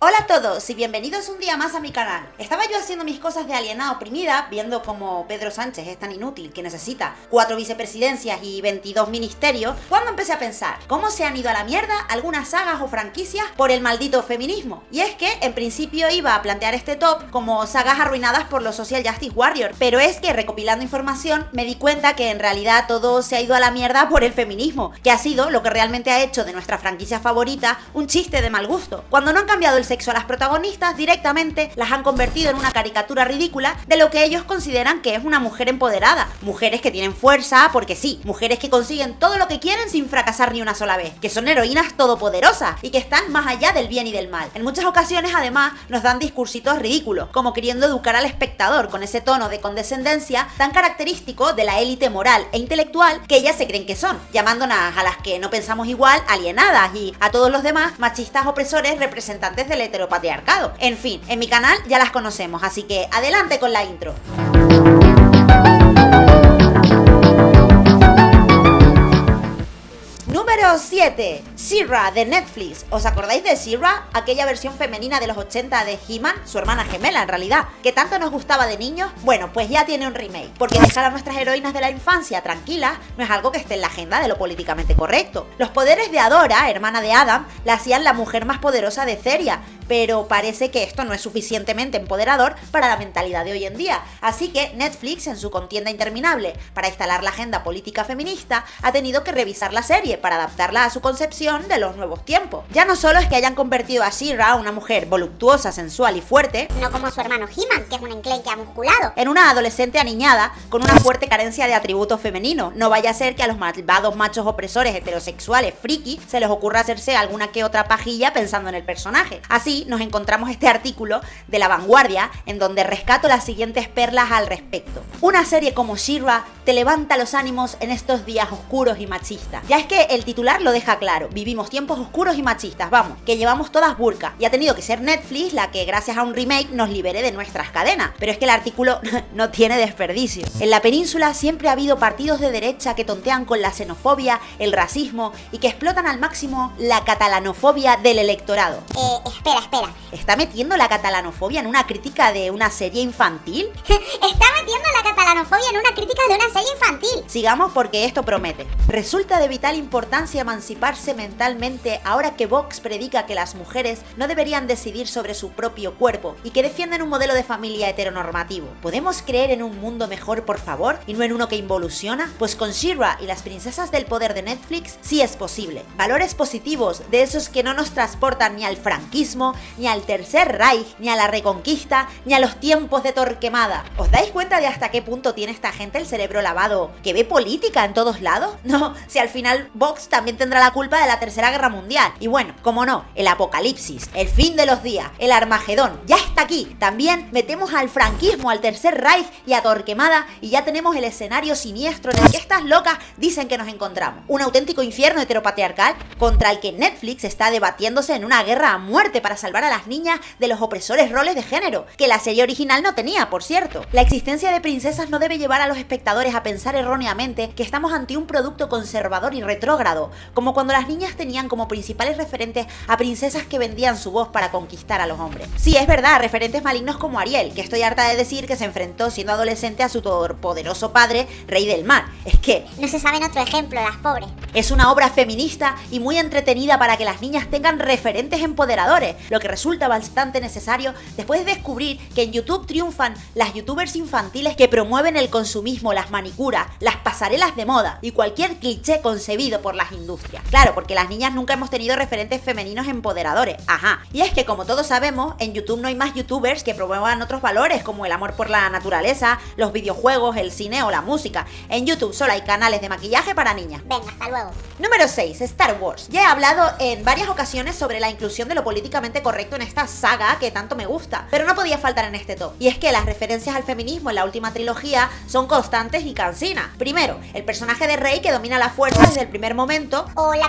Hola a todos y bienvenidos un día más a mi canal. Estaba yo haciendo mis cosas de alienada oprimida, viendo como Pedro Sánchez es tan inútil que necesita cuatro vicepresidencias y 22 ministerios, cuando empecé a pensar cómo se han ido a la mierda algunas sagas o franquicias por el maldito feminismo. Y es que en principio iba a plantear este top como sagas arruinadas por los Social Justice Warriors, pero es que recopilando información me di cuenta que en realidad todo se ha ido a la mierda por el feminismo, que ha sido lo que realmente ha hecho de nuestra franquicia favorita un chiste de mal gusto. Cuando no han cambiado el sexo a las protagonistas, directamente las han convertido en una caricatura ridícula de lo que ellos consideran que es una mujer empoderada. Mujeres que tienen fuerza, porque sí, mujeres que consiguen todo lo que quieren sin fracasar ni una sola vez, que son heroínas todopoderosas y que están más allá del bien y del mal. En muchas ocasiones, además, nos dan discursitos ridículos, como queriendo educar al espectador con ese tono de condescendencia tan característico de la élite moral e intelectual que ellas se creen que son, llamándonos a las que no pensamos igual alienadas y a todos los demás machistas opresores representantes del heteropatriarcado. En fin, en mi canal ya las conocemos, así que adelante con la intro. Número 7. Sierra de Netflix. ¿Os acordáis de Sierra? Aquella versión femenina de los 80 de He-Man, su hermana gemela en realidad, que tanto nos gustaba de niños. Bueno, pues ya tiene un remake, porque dejar a nuestras heroínas de la infancia tranquilas no es algo que esté en la agenda de lo políticamente correcto. Los poderes de Adora, hermana de Adam, la hacían la mujer más poderosa de Ceria, pero parece que esto no es suficientemente empoderador para la mentalidad de hoy en día. Así que Netflix, en su contienda interminable para instalar la agenda política feminista, ha tenido que revisar la serie para adaptarla a su concepción de los nuevos tiempos. Ya no solo es que hayan convertido a Shira, una mujer voluptuosa, sensual y fuerte, no como su hermano He-Man, que es un enclenque musculado, en una adolescente aniñada con una fuerte carencia de atributos femeninos. No vaya a ser que a los malvados machos opresores heterosexuales friki se les ocurra hacerse alguna que otra pajilla pensando en el personaje. Así, nos encontramos este artículo de La Vanguardia en donde rescato las siguientes perlas al respecto. Una serie como Shira te levanta los ánimos en estos días oscuros y machistas. Ya es que el titular lo deja claro, vivimos tiempos oscuros y machistas, vamos, que llevamos todas burka y ha tenido que ser Netflix la que gracias a un remake nos libere de nuestras cadenas. Pero es que el artículo no tiene desperdicio. En la península siempre ha habido partidos de derecha que tontean con la xenofobia, el racismo y que explotan al máximo la catalanofobia del electorado. Eh, espera, espera. ¿Está metiendo la catalanofobia en una crítica de una serie infantil? Está metiendo la catalanofobia en una crítica de una serie infantil. Sigamos porque esto promete. Resulta de vital importancia emanciparse mentalmente ahora que Vox predica que las mujeres no deberían decidir sobre su propio cuerpo y que defienden un modelo de familia heteronormativo. ¿Podemos creer en un mundo mejor, por favor, y no en uno que involuciona? Pues con Shira y las princesas del poder de Netflix sí es posible. Valores positivos, de esos que no nos transportan ni al franquismo, ni al Tercer Reich, ni a la Reconquista, ni a los tiempos de Torquemada. ¿Os dais cuenta de hasta qué punto tiene esta gente el cerebro lavado? ¿Que ve política en todos lados? No, si al final Vox también tendrá la culpa de la Tercera Guerra Mundial. Y bueno, como no, el apocalipsis, el fin de los días, el Armagedón, ya está aquí. También metemos al franquismo, al Tercer Reich y a Torquemada y ya tenemos el escenario siniestro en el que estas locas dicen que nos encontramos. Un auténtico infierno heteropatriarcal contra el que Netflix está debatiéndose en una guerra a muerte para salvar a las niñas de los opresores roles de género, que la serie original no tenía, por cierto. La existencia de princesas no debe llevar a los espectadores a pensar erróneamente que estamos ante un producto conservador y retrógrado, como cuando las niñas tenían como principales referentes a princesas que vendían su voz para conquistar a los hombres. Sí, es verdad, referentes malignos como Ariel, que estoy harta de decir que se enfrentó siendo adolescente a su poderoso padre, rey del mar. Es que... No se sabe en otro ejemplo, las pobres. Es una obra feminista y muy entretenida para que las niñas tengan referentes empoderadores, lo que resulta bastante necesario después de descubrir que en YouTube triunfan las youtubers infantiles que promueven el consumismo, las manicuras, las pasarelas de moda y cualquier cliché concebido por las industrias. Claro, porque las niñas nunca hemos tenido referentes femeninos empoderadores, ajá. Y es que como todos sabemos, en YouTube no hay más youtubers que promuevan otros valores como el amor por la naturaleza, los videojuegos, el cine o la música. En YouTube solo hay canales de maquillaje para niñas. Venga, hasta luego. Número 6. Star Wars. Ya he hablado en varias ocasiones sobre la inclusión de lo políticamente correcto en esta saga que tanto me gusta, pero no podía faltar en este top. Y es que las referencias al feminismo en la última trilogía son constantes y cansinas. Primero, el personaje de Rey que domina la fuerza desde el primer momento. O la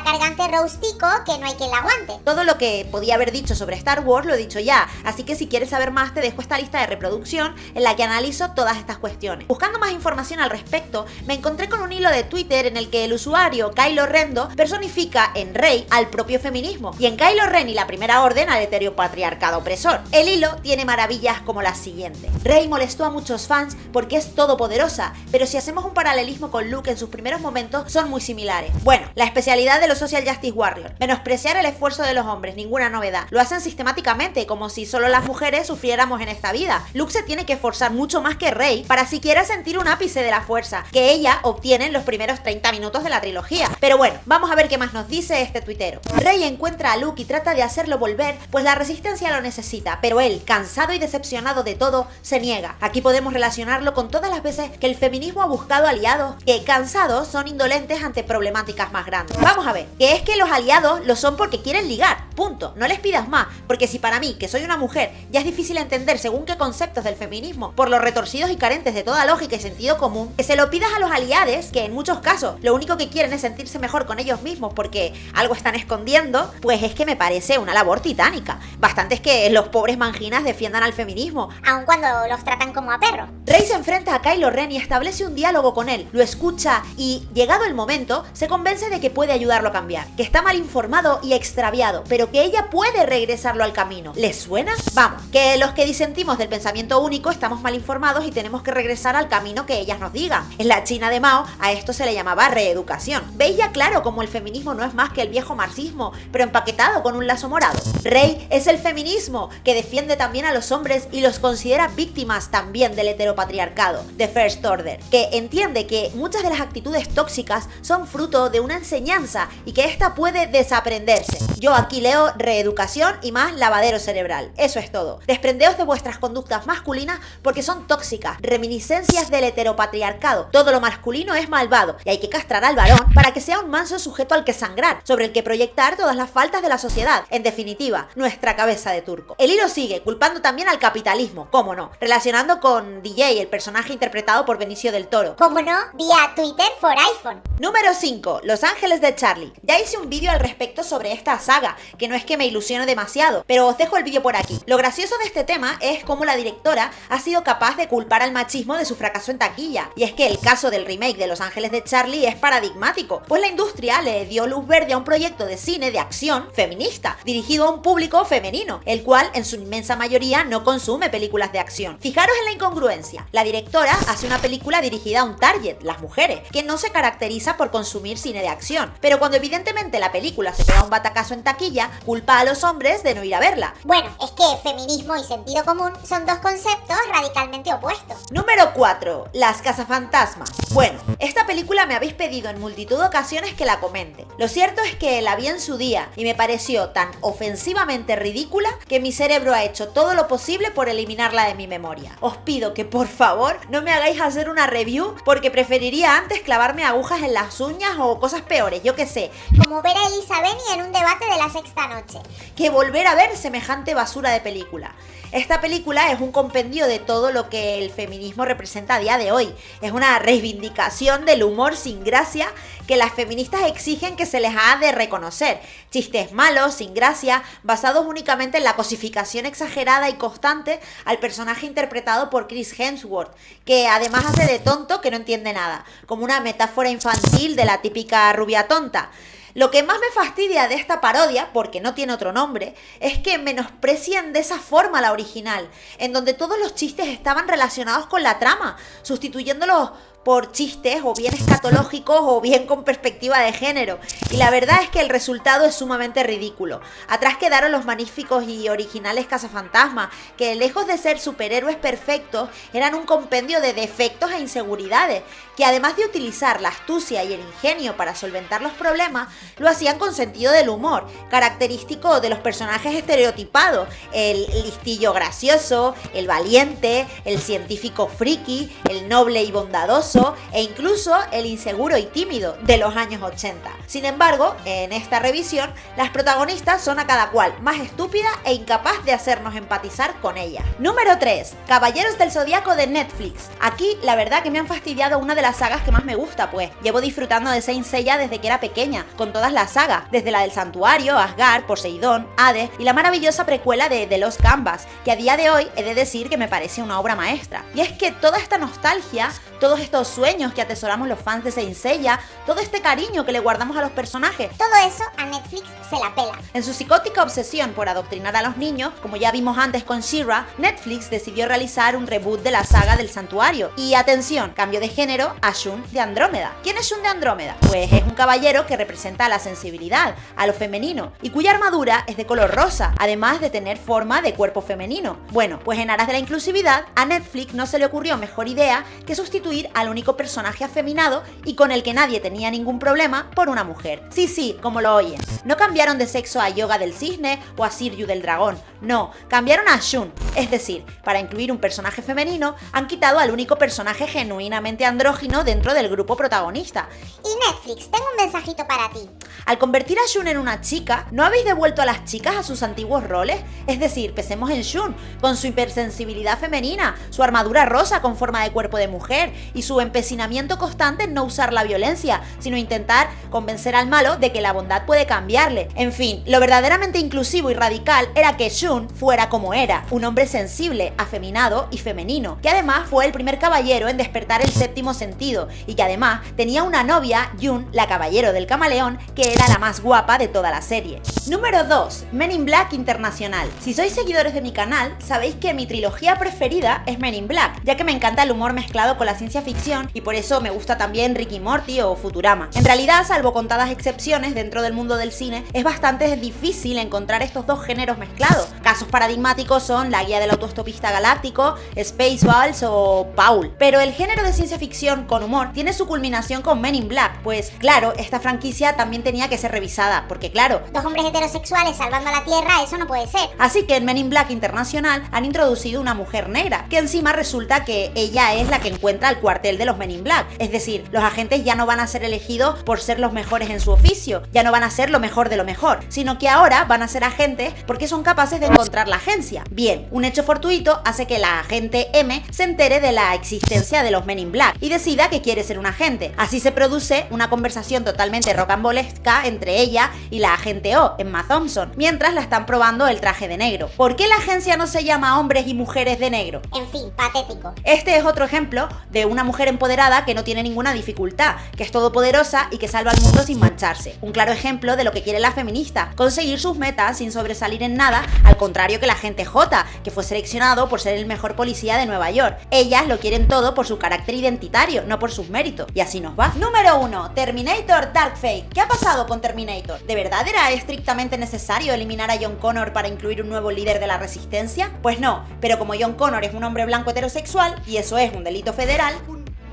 Que no hay quien la aguante. Todo lo que podía haber dicho sobre Star Wars lo he dicho ya, así que si quieres saber más te dejo esta lista de reproducción en la que analizo todas estas cuestiones. Buscando más información al respecto, me encontré con un hilo de Twitter en el que el usuario Kylo Rendo personifica en Rey al propio feminismo y en Kylo Ren y la Primera Orden al heteropatriarcado opresor. El hilo tiene maravillas como la siguiente. Rey molestó a muchos fans porque es todopoderosa, pero si hacemos un paralelismo con Luke en sus primeros momentos son muy similares. Bueno, la especialidad de los Social Justice Warriors, menospreciar el esfuerzo de los hombres, ninguna novedad. Lo hacen sistemáticamente, como si solo las mujeres sufriéramos en esta vida. Luke se tiene que esforzar mucho más que Rey para siquiera sentir un ápice de la fuerza, que ella obtiene en los primeros 30 minutos de la trilogía. Pero bueno, vamos a ver qué más nos dice este tuitero. Rey encuentra a Luke y trata de hacerlo volver, pues la resistencia lo necesita, pero él, cansado y decepcionado de todo, se niega. Aquí podemos relacionarlo con todas las veces que el feminismo ha buscado aliados que, cansados, son indolentes ante problemáticas más grandes. Vamos a ver, que es que los aliados lo son porque quieren ligar, punto. No les pidas más, porque si para mí, que soy una mujer, ya es difícil entender según qué conceptos del feminismo, por los retorcidos y carentes de toda lógica y sentido común, que se lo pidas a los aliados, que en muchos casos lo único que quieren es sentirse mejor con ellos mismos porque algo están escondiendo, pues es que me parece una labor titánica. Bastante es que los pobres manginas defiendan al feminismo. Aun cuando los tratan como a perros. Rey se enfrenta a Kylo Ren y establece un diálogo con él, lo escucha y, llegado el momento, se convence de que puede ayudarlo a cambiar, que está mal informado y extraviado, pero que ella puede regresarlo al camino. ¿Les suena? Vamos, que los que disentimos del pensamiento único estamos mal informados y tenemos que regresar al camino que ellas nos digan. En la China de Mao a esto se le llamaba reeducación. Veis ya claro cómo el feminismo no es más que el viejo marxismo, pero empaquetado con un lazo morado. Rey es el feminismo, que defiende también a los hombres y los considera víctimas también del heteropatriarcado, de First Order, que entiende que muchas de las actitudes tóxicas son fruto de una enseñanza y que ésta puede desaprenderse. Yo aquí leo reeducación y más lavadero cerebral. Eso es todo. Desprendeos de vuestras conductas masculinas porque son tóxicas, reminiscencias del heteropatriarcado. Todo lo masculino es malvado y hay que castrar al varón para que sea un manso sujeto al que sangrar, sobre el que proyectar todas las faltas de la sociedad. En definitiva, nuestra cabeza de turco. El hilo sigue, culpando también al capitalismo, cómo no, relacionando con DJ, el personaje interpretado por Benicio del Toro. ¿Cómo no? Vía Twitter for iPhone. Número 5. Los Ángeles de Charlie. Ya hice un vídeo al respecto sobre esta saga, que no es que me ilusione demasiado, pero os dejo el vídeo por aquí. Lo gracioso de este tema es cómo la directora ha sido capaz de culpar al machismo de su fracaso en taquilla. Y es que el caso del remake de Los Ángeles de Charlie es paradigmático, pues la industria le dio luz verde a un proyecto de cine de acción feminista, dirigido a un público femenino, el cual en su inmensa mayoría no consume películas de acción. Fijaros en la incongruencia. La directora hace una película dirigida a un target, las mujeres, que no se caracteriza por consumir cine de acción. Pero cuando evidentemente la película se pega un batacazo en taquilla, culpa a los hombres de no ir a verla. Bueno, es que feminismo y sentido común son dos conceptos radicalmente opuestos. Número 4. Las cazafantasmas. Bueno, esta película me habéis pedido en multitud de ocasiones que la comente. Lo cierto es que la vi en su día y me pareció tan ofensivamente ridícula que mi cerebro ha hecho todo lo posible por eliminarla de mi memoria. Os pido que por favor no me hagáis hacer una review porque preferiría antes clavarme agujas en las uñas o cosas peores, yo qué sé. Como ver a Elisa Beni en un debate de la sexta noche. Que volver a ver semejante basura de película. Esta película es un compendio de todo lo que el feminismo representa a día de hoy. Es una reivindicación del humor sin gracia que las feministas exigen que se les ha de reconocer. Chistes malos, sin gracia, basados únicamente en la cosificación exagerada y constante al personaje interpretado por Chris Hemsworth, que además hace de tonto que no entiende nada, como una metáfora infantil de la típica rubia tonta. Lo que más me fastidia de esta parodia, porque no tiene otro nombre, es que menosprecian de esa forma la original, en donde todos los chistes estaban relacionados con la trama, sustituyéndolos por chistes o bien escatológicos o bien con perspectiva de género. Y la verdad es que el resultado es sumamente ridículo. Atrás quedaron los magníficos y originales cazafantasmas, que lejos de ser superhéroes perfectos, eran un compendio de defectos e inseguridades. que además de utilizar la astucia y el ingenio para solventar los problemas, lo hacían con sentido del humor, característico de los personajes estereotipados, el listillo gracioso, el valiente, el científico friki, el noble y bondadoso e incluso el inseguro y tímido de los años 80. Sin embargo, en esta revisión, las protagonistas son a cada cual más estúpida e incapaz de hacernos empatizar con ella. Número 3. Caballeros del Zodiaco de Netflix. Aquí la verdad que me han fastidiado una de las sagas que más me gusta, pues llevo disfrutando de Saint Seiya desde que era pequeña, con todas las sagas, desde la del Santuario, Asgard, Poseidón, Hades y la maravillosa precuela de The Lost Canvas, que a día de hoy he de decir que me parece una obra maestra. Y es que toda esta nostalgia, todos estos sueños que atesoramos los fans de Saint Seiya, todo este cariño que le guardamos a los personajes, todo eso a Netflix se la pela. En su psicótica obsesión por adoctrinar a los niños, como ya vimos antes con She-Ra, Netflix decidió realizar un reboot de la saga del santuario. Y atención, cambio de género a Shun de Andrómeda. ¿Quién es Shun de Andrómeda? Pues es un caballero que representa la sensibilidad, a lo femenino, y cuya armadura es de color rosa, además de tener forma de cuerpo femenino. Bueno, pues en aras de la inclusividad, a Netflix no se le ocurrió mejor idea que sustituir al único personaje afeminado y con el que nadie tenía ningún problema por una mujer. Sí, sí, como lo oyen. No cambiaron de sexo a Yoga del Cisne o a Siryu del Dragón, no, cambiaron a Shun. Es decir, para incluir un personaje femenino, han quitado al único personaje genuinamente andrógino dentro del grupo protagonista. Y Netflix, tengo un mensajito para ti. Al convertir a Shun en una chica, ¿no habéis devuelto a las chicas a sus antiguos roles? Es decir, pensemos en Shun, con su hipersensibilidad femenina, su armadura rosa con forma de cuerpo de mujer y su empecinamiento constante en no usar la violencia, sino intentar convencer al malo de que la bondad puede cambiarle. En fin, lo verdaderamente inclusivo y radical era que Shun fuera como era, un hombre sensible, afeminado y femenino, que además fue el primer caballero en despertar el séptimo sentido y que además tenía una novia, Yun, la caballero del camaleón, que era la más guapa de toda la serie. Número 2. Men in Black Internacional. Si sois seguidores de mi canal, sabéis que mi trilogía preferida es Men in Black, ya que me encanta el humor mezclado con la ciencia ficción y por eso me gusta también Ricky Morty o Futurama. En realidad, salvo contadas excepciones dentro del mundo del cine, es bastante difícil encontrar estos dos géneros mezclados. Casos paradigmáticos son La guía del autostopista galáctico, Spaceballs o Paul. Pero el género de ciencia ficción con humor tiene su culminación con Men in Black, pues claro, esta franquicia también tenía que ser revisada, porque claro, Dos hombres heterosexuales salvando a la Tierra, eso no puede ser. Así que en Men in Black Internacional han introducido una mujer negra, que encima resulta que ella es la que encuentra el cuartel de los Men in Black. Es decir, los agentes ya no van a ser elegidos por ser los mejores en su oficio, ya no van a ser lo mejor de lo mejor, sino que ahora van a ser agentes porque son capaces de encontrar la agencia. Bien, un hecho fortuito hace que la agente M se entere de la existencia de los Men in Black y decida que quiere ser un agente. Así se produce una conversación totalmente rocambolesca entre ella y la agente O, Emma Thompson, mientras la están probando el traje de negro. ¿Por qué la agencia no se llama Hombres y Mujeres de Negro? En fin, patético. Este es otro ejemplo de una mujer empoderada que no tiene ninguna dificultad, que es todopoderosa y que salva al mundo sin mancharse. Un claro ejemplo de lo que quiere la feminista, conseguir sus metas sin sobresalir en nada, al contrario que la gente J, que fue seleccionado por ser el mejor policía de Nueva York. Ellas lo quieren todo por su carácter identitario, no por sus méritos. Y así nos va. Número 1. Terminator Dark Fate. ¿Qué ha pasado con Terminator? ¿De verdad era estrictamente necesario eliminar a John Connor para incluir un nuevo líder de la resistencia? Pues no, pero como John Connor es un hombre blanco heterosexual y eso es un delito federal,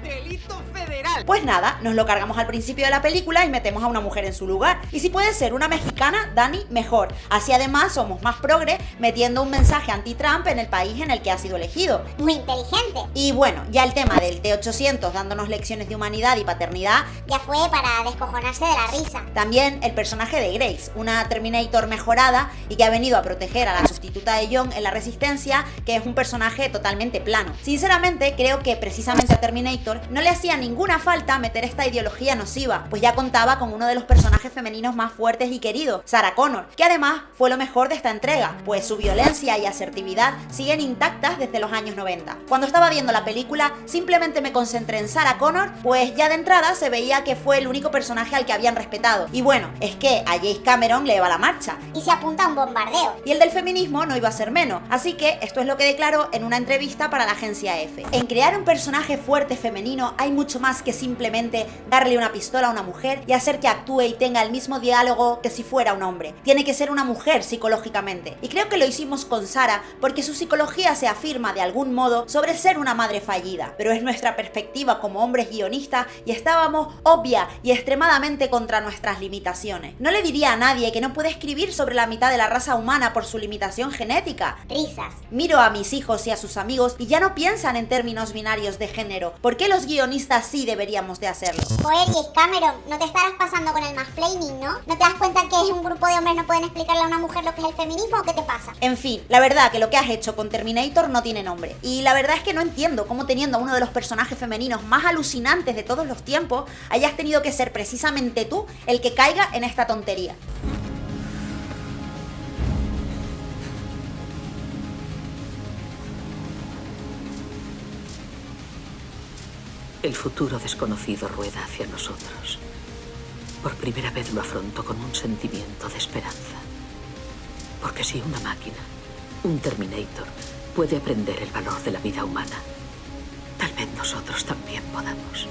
delito pues nada, nos lo cargamos al principio de la película y metemos a una mujer en su lugar. Y si puede ser una mexicana, Dani, mejor. Así además somos más progre metiendo un mensaje anti-Trump en el país en el que ha sido elegido. Muy inteligente. Y bueno, ya el tema del T-800 dándonos lecciones de humanidad y paternidad, Ya fue para descojonarse de la risa. también el personaje de Grace, una Terminator mejorada y que ha venido a proteger a la sustituta de John en la Resistencia, que es un personaje totalmente plano. Sinceramente, creo que precisamente a Terminator no le hacía ninguna falta meter esta ideología nociva, pues ya contaba con uno de los personajes femeninos más fuertes y queridos, Sarah Connor, que además fue lo mejor de esta entrega, pues su violencia y asertividad siguen intactas desde los años 90. Cuando estaba viendo la película, simplemente me concentré en Sarah Connor, pues ya de entrada se veía que fue el único personaje al que habían respetado. Y bueno, es que a Jace Cameron le va la marcha. Y se apunta a un bombardeo. Y el del feminismo no iba a ser menos. Así que esto es lo que declaró en una entrevista para la agencia F. En crear un personaje fuerte femenino hay mucho más que simplemente darle una pistola a una mujer y hacer que actúe y tenga el mismo diálogo que si fuera un hombre. Tiene que ser una mujer psicológicamente. Y creo que lo hicimos con Sara porque su psicología se afirma de algún modo sobre ser una madre fallida. Pero es nuestra perspectiva como hombres guionistas y estábamos obvia y extremadamente contra nuestras limitaciones. No le diría a nadie que no puede escribir sobre la mitad de la raza humana por su limitación genética. Risas. Miro a mis hijos y a sus amigos y ya no piensan en términos binarios de género. ¿Por qué los guionistas sí deberíamos de hacerlo? Joder, y Cameron, no te estarás pasando con el mansplaining, ¿no? ¿No te das cuenta que es un grupo de hombres no pueden explicarle a una mujer lo que es el feminismo o qué te pasa? En fin, la verdad que lo que has hecho con Terminator no tiene nombre. Y la verdad es que no entiendo cómo teniendo a uno de los personajes femeninos más alucinantes de todos los tiempos, hayas tenido que ser precisamente tú el que caiga en esta tontería. El futuro desconocido rueda hacia nosotros. Por primera vez lo afronto con un sentimiento de esperanza. Porque si una máquina, un Terminator, puede aprender el valor de la vida humana, tal vez nosotros también podamos.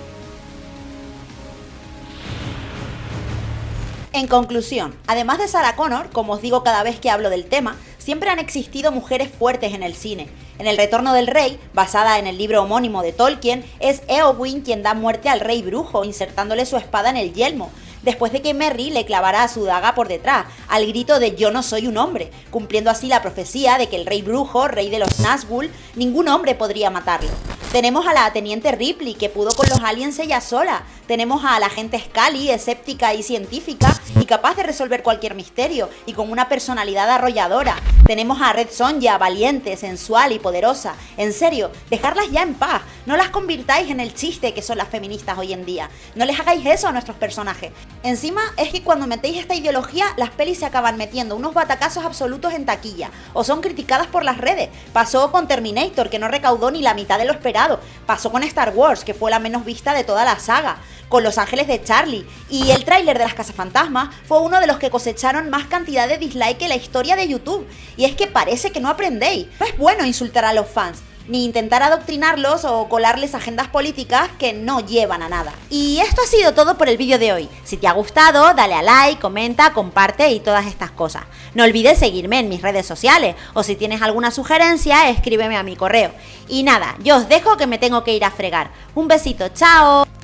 En conclusión, además de Sarah Connor, como os digo cada vez que hablo del tema, siempre han existido mujeres fuertes en el cine. En El Retorno del Rey, basada en el libro homónimo de Tolkien, es Eowyn quien da muerte al rey brujo, insertándole su espada en el yelmo, después de que Merry le clavara su daga por detrás, al grito de yo no soy un hombre, cumpliendo así la profecía de que el rey brujo, rey de los Nazgûl, ningún hombre podría matarlo. Tenemos a la teniente Ripley, que pudo con los aliens ella sola. Tenemos a la agente Scully, escéptica y científica, y capaz de resolver cualquier misterio, y con una personalidad arrolladora. Tenemos a Red Sonja, valiente, sensual y poderosa. En serio, dejarlas ya en paz. No las convirtáis en el chiste que son las feministas hoy en día. No les hagáis eso a nuestros personajes. Encima es que cuando metéis esta ideología, las pelis se acaban metiendo unos batacazos absolutos en taquilla, o son criticadas por las redes. Pasó con Terminator, que no recaudó ni la mitad de lo esperado. Pasó con Star Wars, que fue la menos vista de toda la saga. Con Los Ángeles de Charlie. Y el tráiler de las Cazafantasmas fue uno de los que cosecharon más cantidad de dislike en la historia de YouTube. Y es que parece que no aprendéis. No es bueno insultar a los fans ni intentar adoctrinarlos o colarles agendas políticas que no llevan a nada. Y esto ha sido todo por el vídeo de hoy. Si te ha gustado, dale a like, comenta, comparte y todas estas cosas. No olvides seguirme en mis redes sociales o si tienes alguna sugerencia, escríbeme a mi correo. Y nada, yo os dejo que me tengo que ir a fregar. Un besito, chao.